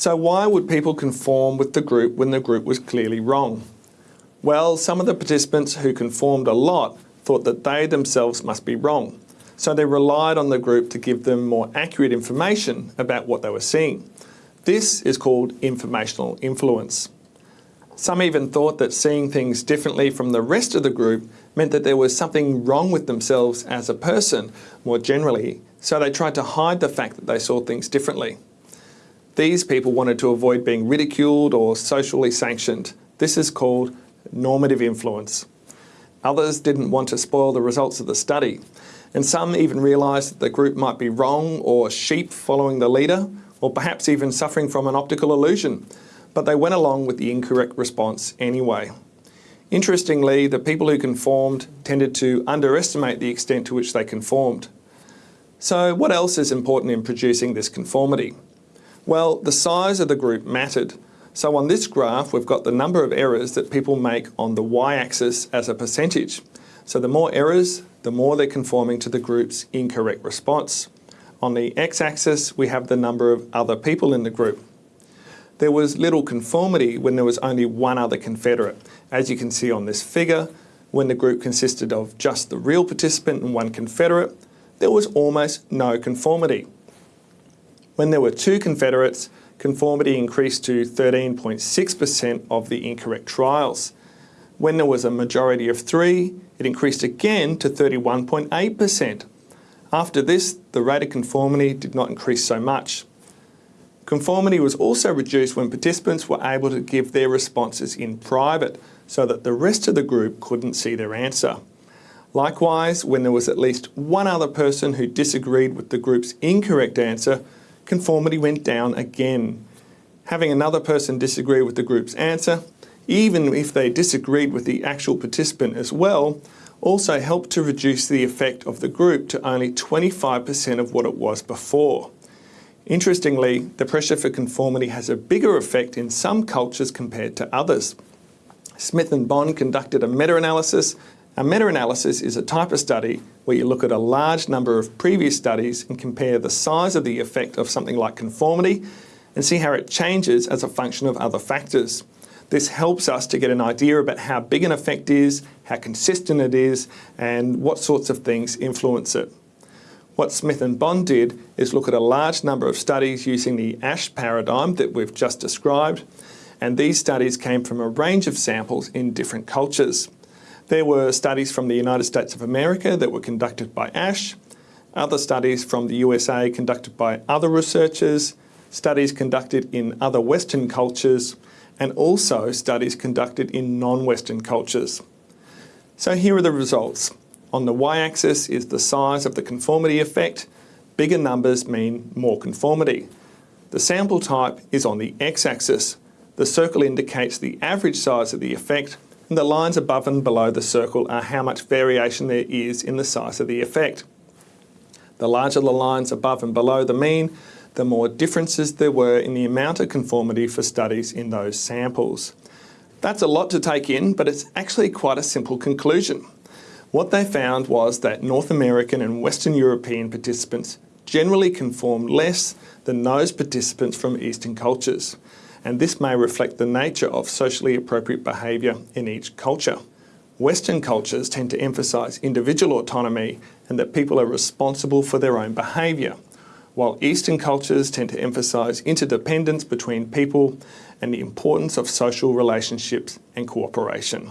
So why would people conform with the group when the group was clearly wrong? Well, some of the participants who conformed a lot thought that they themselves must be wrong. So they relied on the group to give them more accurate information about what they were seeing. This is called informational influence. Some even thought that seeing things differently from the rest of the group meant that there was something wrong with themselves as a person, more generally, so they tried to hide the fact that they saw things differently. These people wanted to avoid being ridiculed or socially sanctioned. This is called normative influence. Others didn't want to spoil the results of the study, and some even realised that the group might be wrong or sheep following the leader, or perhaps even suffering from an optical illusion, but they went along with the incorrect response anyway. Interestingly, the people who conformed tended to underestimate the extent to which they conformed. So what else is important in producing this conformity? Well, the size of the group mattered. So on this graph, we've got the number of errors that people make on the y-axis as a percentage. So the more errors, the more they're conforming to the group's incorrect response. On the x-axis, we have the number of other people in the group. There was little conformity when there was only one other confederate. As you can see on this figure, when the group consisted of just the real participant and one confederate, there was almost no conformity. When there were two confederates, conformity increased to 13.6% of the incorrect trials. When there was a majority of three, it increased again to 31.8%. After this, the rate of conformity did not increase so much. Conformity was also reduced when participants were able to give their responses in private so that the rest of the group couldn't see their answer. Likewise, when there was at least one other person who disagreed with the group's incorrect answer, conformity went down again. Having another person disagree with the group's answer, even if they disagreed with the actual participant as well, also helped to reduce the effect of the group to only 25% of what it was before. Interestingly, the pressure for conformity has a bigger effect in some cultures compared to others. Smith and Bond conducted a meta-analysis. A meta-analysis is a type of study where you look at a large number of previous studies and compare the size of the effect of something like conformity and see how it changes as a function of other factors. This helps us to get an idea about how big an effect is, how consistent it is, and what sorts of things influence it. What Smith and Bond did is look at a large number of studies using the Asch paradigm that we've just described, and these studies came from a range of samples in different cultures. There were studies from the United States of America that were conducted by Asch, other studies from the USA conducted by other researchers, studies conducted in other Western cultures, and also studies conducted in non-Western cultures. So here are the results. On the y-axis is the size of the conformity effect. Bigger numbers mean more conformity. The sample type is on the x-axis. The circle indicates the average size of the effect and the lines above and below the circle are how much variation there is in the size of the effect. The larger the lines above and below the mean, the more differences there were in the amount of conformity for studies in those samples. That's a lot to take in, but it's actually quite a simple conclusion. What they found was that North American and Western European participants generally conformed less than those participants from Eastern cultures, and this may reflect the nature of socially appropriate behaviour in each culture. Western cultures tend to emphasise individual autonomy and that people are responsible for their own behaviour, while Eastern cultures tend to emphasise interdependence between people and the importance of social relationships and cooperation.